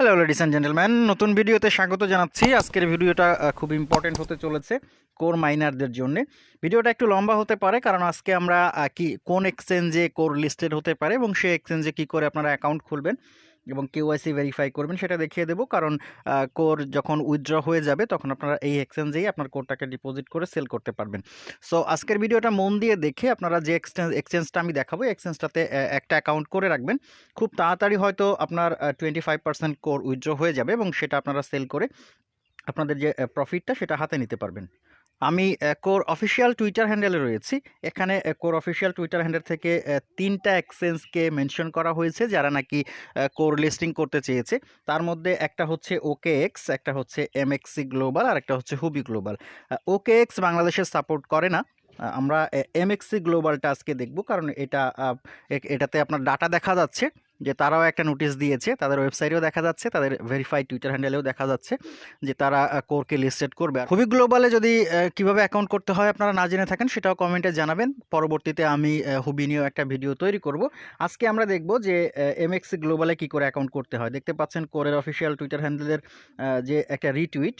Hello ladies and gentleman নতুন ভিডিওতে স্বাগত জানাচ্ছি। আজকের ভিডিওটা খুব ইম্পর্টেন্ট হতে চলেছে কোর মাইনারদের জন্য। ভিডিওটা একটু লম্বা হতে পারে, কারণ আজকে আমরা কি কোন এক্সচেঞ্জে কোর লিস্টেড হতে পারে এবং সেই এক্সচেঞ্জে কি করে আপনারা অ্যাকাউন্ট খুলবেন। এবং কেওয়াইসি ভেরিফাই করবেন, সেটা দেখিয়ে দেবো। কারণ কোর যখন উইথড্র হয়ে যাবে, তখন আপনারা এই এক্সচেঞ্জেই আপনার কোরটাকে ডিপোজিট করে সেল করতে পারবেন। সো আজকের ভিডিওটা মন দিয়ে দেখে আপনারা যে এক্সচেঞ্জ এক্সচেঞ্জটা আমি দেখাবো এক্সচেঞ্জটাতে একটা অ্যাকাউন্ট করে রাখবেন। খুব তাড়াতাড়ি হয়তো আপনার twenty five percent core withdraw হয়ে যাবে এবং সেটা আপনারা সেল করে আপনাদের যে প্রফিটটা সেটা হাতে নিতে পারবেন। আমি কোর অফিসিয়াল টুইটার হ্যান্ডেলে রয়েছি। এখানে কোর অফিসিয়াল টুইটার হ্যান্ডেল থেকে তিনটা এক্সচেঞ্জকে মেনশন করা হয়েছে, যারা নাকি কোর লিস্টিং করতে চেয়েছে। তার মধ্যে একটা হচ্ছে ওকে এক্স একটা হচ্ছে এমএক্সি গ্লোবাল আর একটা হচ্ছে হুবি গ্লোবাল ওকে এক্স বাংলাদেশের সাপোর্ট করে না। আমরা এমএক্সি গ্লোবালটা আজকে দেখব, কারণ এটা এটাতে আপনার ডাটা দেখা যাচ্ছে। যে তারাও একটা নোটিশ দিয়েছে, তাদের ওয়েবসাইটেও দেখা যাচ্ছে, তাদের ভেরিফাইড টুইটার হ্যান্ডেলেও দেখা যাচ্ছে যে তারা কোরকে লিস্টেড করবে। খুবই গ্লোবালে যদি কীভাবে অ্যাকাউন্ট করতে হয় আপনারা না জেনে থাকেন, সেটাও কমেন্টে জানাবেন। পরবর্তীতে আমি হুবি নিয়েও একটা ভিডিও তৈরি করব। আজকে আমরা দেখব যে এমএক্সি গ্লোবালে কি করে অ্যাকাউন্ট করতে হয়। দেখতে পাচ্ছেন কোরের অফিসিয়াল টুইটার হ্যান্ডেলের যে একটা রিটুইট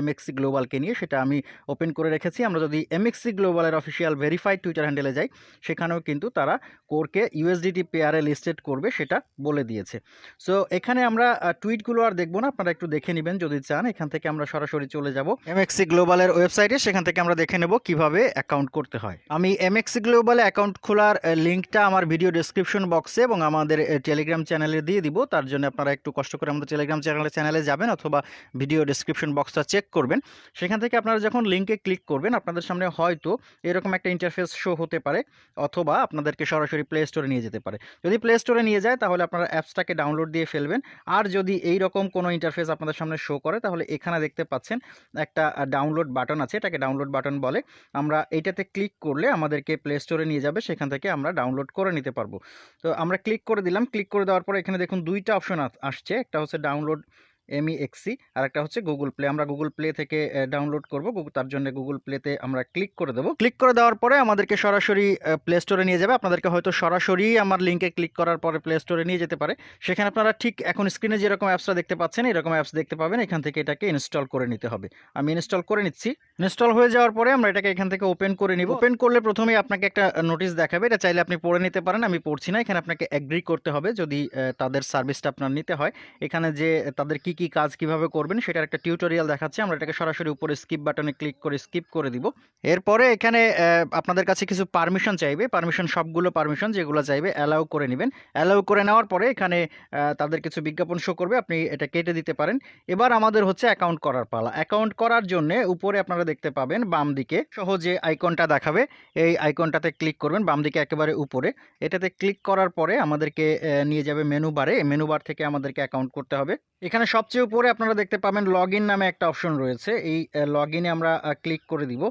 এমএক্সি গ্লোবালকে নিয়ে, সেটা আমি ওপেন করে রেখেছি। আমরা যদি এমএক্সি গ্লোবালের অফিসিয়াল ভেরিফাইড টুইটার হ্যান্ডেলে যাই, সেখানেও কিন্তু তারা কোরকে ইউএসডিটি পেয়ারে লিস্টেড করবে, সেটা বলে দিয়েছে। সো এখানে আমরা টুইটগুলো আর দেখব না, আপনারা একটু দেখে নেবেন যদি চান। এখান থেকে আমরা সরাসরি চলে যাব। এমএক্সি গ্লোবালের ওয়েবসাইটে সেখান থেকে আমরা দেখে নেব কীভাবে অ্যাকাউন্ট করতে হয়। আমি এমএক্সি গ্লোবালে অ্যাকাউন্ট খোলার লিঙ্কটা আমার ভিডিও ডেসক্রিপশন বক্সে এবং আমাদের টেলিগ্রাম চ্যানেলে দিয়ে দিব। তার জন্য আপনারা একটু কষ্ট করে আমাদের টেলিগ্রাম চ্যানেলে চ্যানেলে যাবেন অথবা ভিডিও ডেসক্রিপশন বক্সটা চেক করবেন। সেখান থেকে আপনারা যখন লিঙ্কে ক্লিক করবেন, আপনাদের সামনে হয়তো এরকম একটা ইন্টারফেস শো হতে পারে অথবা আপনাদেরকে সরাসরি প্লে স্টোরে নিয়ে যেতে পারে। যদি প্লে স্টোরে নিয়ে যায়, তাহলে আপনারা অ্যাপসটাকে ডাউনলোড দিয়ে ফেলবেন। আর যদি এই রকম কোনো ইন্টারফেস আপনাদের সামনে শো করে, তাহলে এখানে দেখতে পাচ্ছেন একটা ডাউনলোড বাটন আছে। এটাকে ডাউনলোড বাটন বলে। আমরা এইটাতে ক্লিক করলে আমাদেরকে প্লে স্টোরে নিয়ে যাবে। সেখান থেকে আমরা ডাউনলোড করে নিতে পারব। তো আমরা ক্লিক করে দিলাম। ক্লিক করে দেওয়ার পরে এখানে দেখুন দুইটা অপশন আসছে। একটা হচ্ছে ডাউনলোড এমই এক্সি আর একটা হচ্ছে গুগল প্লে আমরা গুগল প্লে থেকে ডাউনলোড করব। তার জন্য গুগল প্লেতে আমরা ক্লিক করে দেবো। ক্লিক করে দেওয়ার পরে আমাদেরকে সরাসরি প্লে স্টোরে নিয়ে যাবে। আপনাদেরকে হয়তো সরাসরি আমার লিঙ্কে ক্লিক করার পরে প্লে স্টোরে নিয়ে যেতে পারে। সেখানে আপনারা ঠিক এখন স্ক্রিনে যেরকম অ্যাপসটা দেখতে পাচ্ছেন, এরকম অ্যাপস দেখতে পাবেন। এখান থেকে এটাকে ইনস্টল করে নিতে হবে। আমি ইনস্টল করে নিচ্ছি। ইনস্টল হয়ে যাওয়ার পরে আমরা এটাকে এখান থেকে ওপেন করে নিব। ওপেন করলে প্রথমেই আপনাকে একটা নোটিশ দেখাবে। এটা চাইলে আপনি পড়ে নিতে পারেন। আমি পড়ছি না। এখানে আপনাকে অ্যাগ্রি করতে হবে। যদি তাদের সার্ভিসটা আপনার নিতে হয়, এখানে যে, তাদের কি কি কাজ কীভাবে করবেন সেটার একটা টিউটোরিয়াল দেখাচ্ছে। আমরা এটাকে সরাসরি উপরে স্কিপ বাটনে ক্লিক করে স্কিপ করে দিব। এরপরে এখানে আপনাদের কাছে কিছু পারমিশন চাইবে। পারমিশন সবগুলো পারমিশন যেগুলো চাইবে অ্যালাউ করে নেবেন। অ্যালাউ করে নেওয়ার পরে এখানে তাদের কিছু বিজ্ঞাপন শো করবে। আপনি এটা কেটে দিতে পারেন। এবার আমাদের হচ্ছে অ্যাকাউন্ট করার পালা। অ্যাকাউন্ট করার জন্য উপরে আপনারা দেখতে পাবেন বাম দিকে সহজে আইকনটা দেখাবে। এই আইকনটাতে ক্লিক করবেন, বাম দিকে একেবারে উপরে। এটাতে ক্লিক করার পরে আমাদেরকে নিয়ে যাবে মেনু বারে মেনু বার থেকে আমাদেরকে অ্যাকাউন্ট করতে হবে। এখানে সবচেয়ে উপরে আপনারা দেখতে পাবেন লগ নামে একটা অপশন রয়েছে। এই লগ আমরা ক্লিক করে দিব।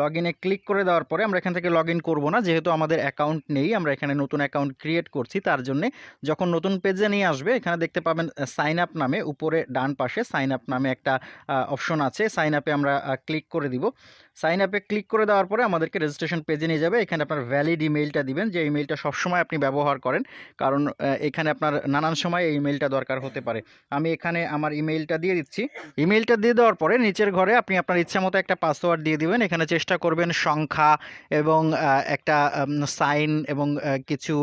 লগ ইনে ক্লিক করে দেওয়ার পরে আমরা এখান থেকে লগ ইন করব না। যেহেতু আমাদের অ্যাকাউন্ট নেই, আমরা এখানে নতুন অ্যাকাউন্ট ক্রিয়েট করছি, তার জন্যে যখন নতুন পেজে নিয়ে আসবে, এখানে দেখতে পাবেন সাইন আপ নামে, উপরে ডান পাশে সাইন আপ নামে একটা অপশন আছে। সাইন আপে আমরা ক্লিক করে দিব। সাইন আপে ক্লিক করে দেওয়ার পরে আমাদেরকে রেজিস্ট্রেশন পেজে নিয়ে যাবে। এখানে আপনার ভ্যালিড ইমেইলটা দিবেন, যে ইমেইলটা সবসময় আপনি ব্যবহার করেন, কারণ এখানে আপনার নানান সময় এই ইমেইলটা দরকার হতে পারে। আমি এখানে আমার ইমেইলটা দিয়ে দিচ্ছি। ইমেইলটা দিয়ে দেওয়ার পরে নিচের ঘরে আপনি আপনার ইচ্ছা মতো একটা পাসওয়ার্ড দিয়ে দিবেন। এখানে চেষ্টা করবেন সংখ্যা এবং একটা সাইন এবং কিছু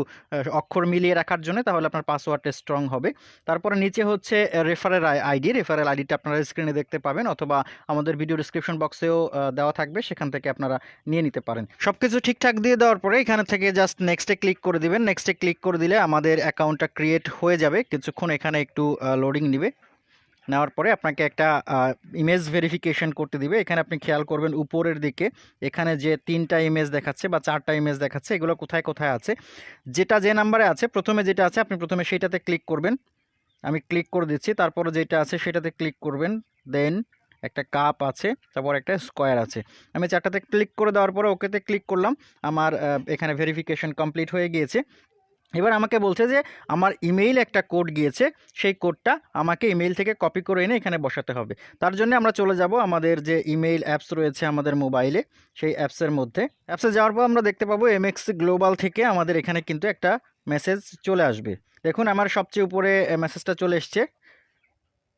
অক্ষর মিলিয়ে রাখার জন্য তাহলে আপনার পাসওয়ার্ডটা স্ট্রং হবে। তারপরে নিচে হচ্ছে রেফারেল আইডি রেফারেল আইডিটা আপনারা স্ক্রিনে দেখতে পাবেন অথবা আমাদের ভিডিও ডিসক্রিপশন বক্সেও দেওয়া থাকবে, সেখান থেকে আপনারা নিয়ে নিতে পারেন। সব কিছু ঠিকঠাক দিয়ে দেওয়ার পরে এখানে থেকে জাস্ট নেক্সটে ক্লিক করে দিবেন। নেক্সটে ক্লিক করে দিলে আমাদের অ্যাকাউন্টটা ক্রিয়েট হয়ে যাবে। কিছুক্ষণ এখানে একটু লোডিং নেবে। নেওয়ার পরে আপনাকে একটা ইমেজ ভেরিফিকেশন করতে দিবে। এখানে আপনি খেয়াল করবেন উপরের দিকে, এখানে যে তিনটা ইমেজ দেখাচ্ছে বা চারটা ইমেজ দেখাচ্ছে, এগুলো কোথায় কোথায় আছে? যেটা যে নাম্বারে আছে, প্রথমে যেটা আছে, আপনি প্রথমে সেইটাতে ক্লিক করবেন। আমি ক্লিক করে দিচ্ছি, তারপরে যেটা আছে সেটাতে ক্লিক করবেন। দেন একটা কাপ আছে, তারপর একটা স্কোয়ার আছে। আমি চারটাতে ক্লিক করে দেওয়ার পরে ওকেতে ক্লিক করলাম। আমার এখানে ভেরিফিকেশন কমপ্লিট হয়ে গিয়েছে। এবার আমাকে বলছে যে, আমার ইমেইল একটা কোড গিয়েছে, সেই কোডটা আমাকে ইমেইল থেকে কপি করে এনে এখানে বসাতে হবে। তার জন্য আমরা চলে যাব আমাদের যে ইমেইল অ্যাপস রয়েছে আমাদের মোবাইলে সেই অ্যাপসের মধ্যে। অ্যাপসে যাওয়ার পর আমরা দেখতে পাবো এমএক্স গ্লোবাল থেকে আমাদের এখানে কিন্তু একটা মেসেজ চলে আসবে। দেখুন, আমার সবচেয়ে উপরে মেসেজটা চলে এসছে।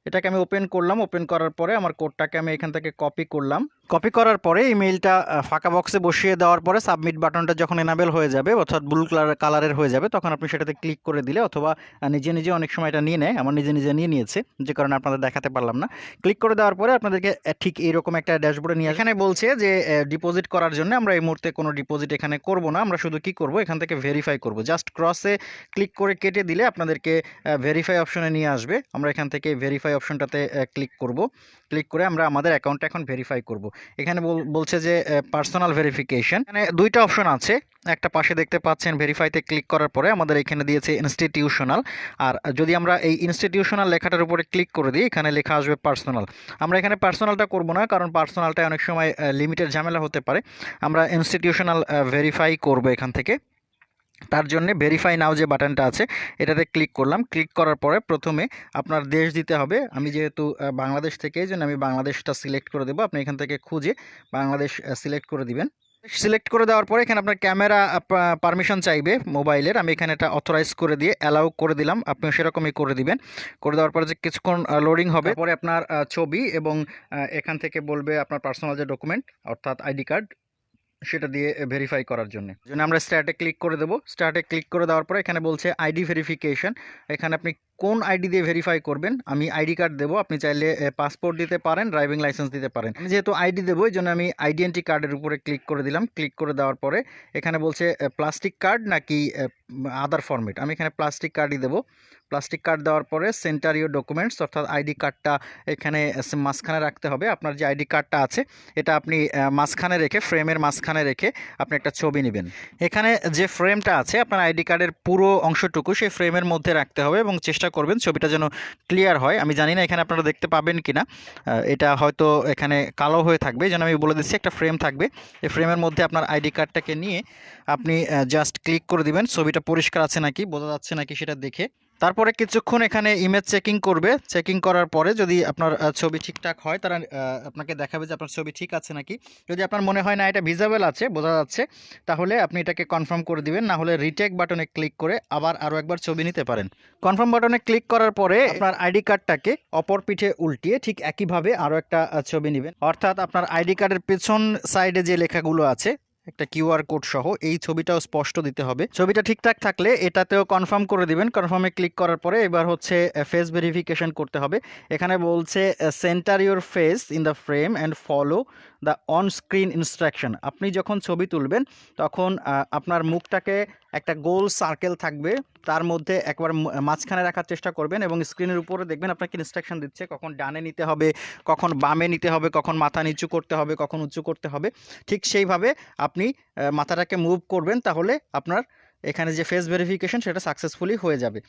এটাকে আমি ওপেন করলাম। ওপেন করার পরে আমার কোডটাকে আমি এখান থেকে কপি করলাম। কপি করার পরে এই মেইলটা ফাঁকা বক্সে বসিয়ে দেওয়ার পরে সাবমিট বাটনটা যখন এনাবেল হয়ে যাবে, অর্থাৎ ব্লু কালার কালারের হয়ে যাবে, তখন আপনি সেটাতে ক্লিক করে দিলে অথবা নিজে নিজে অনেক সময় এটা নিয়ে নেয়। আমার নিজে নিজে নিয়ে নিয়েছে, যে কারণে আপনাদের দেখাতে পারলাম না। ক্লিক করে দেওয়ার পরে আপনাদেরকে ঠিক এইরকম একটা ড্যাশবোর্ডে নিয়ে এখানে বলছে যে ডিপোজিট করার জন্য আমরা এই মুহূর্তে কোনো ডিপোজিট এখানে করব না। আমরা শুধু কি করব? এখান থেকে ভেরিফাই করব। জাস্ট ক্রসে ক্লিক করে কেটে দিলে আপনাদেরকে ভেরিফাই অপশনে নিয়ে আসবে। আমরা এখান থেকে ভেরিফাই অপশনটাতে ক্লিক করব। ক্লিক করে আমরা আমাদের অ্যাকাউন্টটা এখন ভেরিফাই করব। এখানে বল- বলছে যে পার্সোনাল ভেরিফিকেশন এখানে দুইটা অপশন আছে। একটা পাশে দেখতে পাচ্ছেন ভেরিফাইতে ক্লিক করার পরে আমাদের এখানে দিয়েছে ইনস্টিটিউশনাল আর যদি আমরা এই ইনস্টিটিউশনাল লেখাটার উপরে ক্লিক করে দিই, এখানে লেখা আসবে পার্সোনাল আমরা এখানে পার্সোনালটা করব না, কারণ পার্সোনালটা অনেক সময় লিমিটেড ঝামেলা হতে পারে। আমরা ইনস্টিটিউশনাল ভেরিফাই করব এখান থেকে। তার জন্য ভেরিফাই নাও যে বাটনটা আছে, এটাতে ক্লিক করলাম। ক্লিক করার পরে প্রথমে আপনার দেশ দিতে হবে। আমি যেহেতু বাংলাদেশ থেকে, এই জন্য আমি বাংলাদেশটা সিলেক্ট করে দেবো। আপনি এখান থেকে খুঁজে বাংলাদেশ সিলেক্ট করে দিবেন। সিলেক্ট করে দেওয়ার পরে এখানে আপনার ক্যামেরা পারমিশন চাইবে মোবাইলের আমি এখানে এটা অথরাইজ করে দিয়ে অ্যালাউ করে দিলাম। আপনি সেরকমই করে দিবেন। করে দেওয়ার পরে যে কিছুক্ষণ লোডিং হবে পরে আপনার ছবি এবং এখান থেকে বলবে আপনার পার্সোনাল যে ডকুমেন্ট অর্থাৎ আইডি কার্ড সেটা দিয়ে ভেরিফাই করার জন্য। জন্য আমরা স্টার্টে ক্লিক করে দেবো। স্টার্টে ক্লিক করে দেওয়ার পরে এখানে বলছে আইডি ভেরিফিকেশন এখানে আপনি কোন আইডি দিয়ে ভেরিফাই করবেন, আমি আইডি কার্ড দেবো। আপনি চাইলে পাসপোর্ট দিতে পারেন ড্রাইভিং লাইসেন্স দিতে পারেন। যেহেতু আইডি দেবো, এই জন্য আমি আইডেন্টি কার্ডের উপরে ক্লিক করে দিলাম। ক্লিক করে দেওয়ার পরে এখানে বলছে প্লাস্টিক কার্ড নাকি আদার ফরম্যাট আমি এখানে প্লাস্টিক কার্ডই দেবো। প্লাস্টিক কার্ড দেওয়ার পরে সেন্টার ইউর ডকুমেন্টস অর্থাৎ আইডি কার্ডটা এখানে মাঝখানে রাখতে হবে। আপনার যে আইডি কার্ডটা আছে, এটা আপনি মাঝখানে রেখে ফ্রেমের মাঝখানে রেখে আপনি একটা ছবি নেবেন। এখানে যে ফ্রেমটা আছে, আপনার আইডি কার্ডের পুরো অংশটুকু সেই ফ্রেমের মধ্যে রাখতে হবে এবং চেষ্টা করবেন ছবিটা যেন ক্লিয়ার হয়। আমি জানি না এখানে আপনারা দেখতে পাবেন কি না এটা হয়তো এখানে কালো হয়ে থাকবে। যেন আমি বলে দিচ্ছি একটা ফ্রেম থাকবে। এই ফ্রেমের মধ্যে আপনার আইডি কার্ডটাকে নিয়ে আপনি জাস্ট ক্লিক করে দিবেন। ছবিটা পরিষ্কার আছে নাকি? বোঝা যাচ্ছে নাকি সেটা দেখে। তারপরে কিছুক্ষণ এখানে ইমেজ চেকিং করবে। চেকিং করার পরে যদি আপনার ছবি ঠিকঠাক হয়, তারা আপনাকে দেখাবে যে আপনার ছবি ঠিক আছে নাকি। যদি আপনার মনে হয় না এটা ভিজাবেল আছে, বোঝা যাচ্ছে, তাহলে আপনি এটাকে কনফার্ম করে দিবেন। না হলে রিটেক বাটনে ক্লিক করে আবার আরও একবার ছবি নিতে পারেন। কনফার্ম বাটনে ক্লিক করার পরে আপনার আইডি কার্ডটাকে অপর পিঠে উল্টিয়ে ঠিক একইভাবে আরও একটা ছবি নেবেন। অর্থাৎ আপনার আইডি কার্ডের পেছন সাইডে যে লেখাগুলো আছে একটা কিউআর কোড সহ এই ছবিটাও স্পষ্ট দিতে হবে। ছবিটা ঠিকঠাক থাকলে এটাতেও কনফার্ম করে দিবেন। কনফার্মে ক্লিক করার পরে এবার হচ্ছে ফেস ভেরিফিকেশন করতে হবে। এখানে বলছে centre your face in the frame and follow the on screen instruction আপনি যখন ছবি তুলবেন, তখন আপনার মুখটাকে একটা গোল সার্কেল থাকবে। তার মধ্যে একবার মাঝখানে রাখার চেষ্টা করবেন এবং স্ক্রিনের উপরে দেখবেন আপনাকে ইনস্ট্রাকশন দিচ্ছে কখন ডানে নিতে হবে, কখন বামে নিতে হবে, কখন মাথা নিচু করতে হবে, কখন উঁচু করতে হবে। ঠিক সেইভাবে আপনি মাথাটাকে মুভ করবেন তাহলে আপনার এখানে যে ফেস ভেরিফিকেশন সেটা সাকসেসফুলি হয়ে যাবে।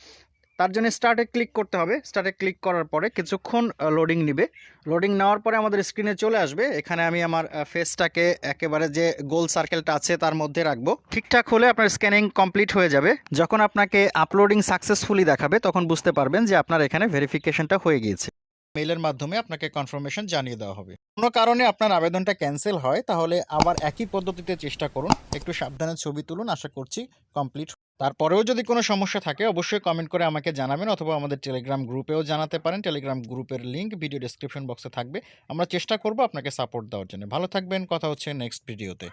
তার জন্য স্টার্টে ক্লিক করতে হবে। স্টার্টে ক্লিক করার পরে কিছুক্ষণ লোডিং নিবে। লোডিং নেওয়ার পরে আমাদের স্ক্রিনে চলে আসবে। এখানে আমি আমার ফেসটাকে একেবারে যে গোল সার্কেলটা আছে তার মধ্যে রাখব। ঠিকঠাক হলে আপনার স্ক্যানিং কমপ্লিট হয়ে যাবে। যখন আপনাকে আপলোডিং সাকসেসফুলি দেখাবে, তখন বুঝতে পারবেন যে আপনার এখানে ভেরিফিকেশনটা হয়ে গিয়েছে। মেইলের মাধ্যমে আপনাকে কনফার্মেশন জানিয়ে দেওয়া হবে। কোনো কারণে আপনার আবেদনটা ক্যান্সেল হয়, তাহলে আবার একই পদ্ধতিতে চেষ্টা করুন। একটু সাবধানে ছবি তুলুন, আশা করছি কমপ্লিট তারপরেও যদি কোনো সমস্যা থাকে, অবশ্যই কমেন্ট করে আমাকে জানাবেন অথবা আমাদের টেলিগ্রাম গ্রুপেও জানাতে পারেন। টেলিগ্রাম গ্রুপের লিঙ্ক ভিডিও ডেসক্রিপশন বক্সে থাকবে। আমরা চেষ্টা করব আপনাকে সাপোর্ট দেওয়ার জন্য। ভালো থাকবেন, কথা হচ্ছে নেক্সট ভিডিওতে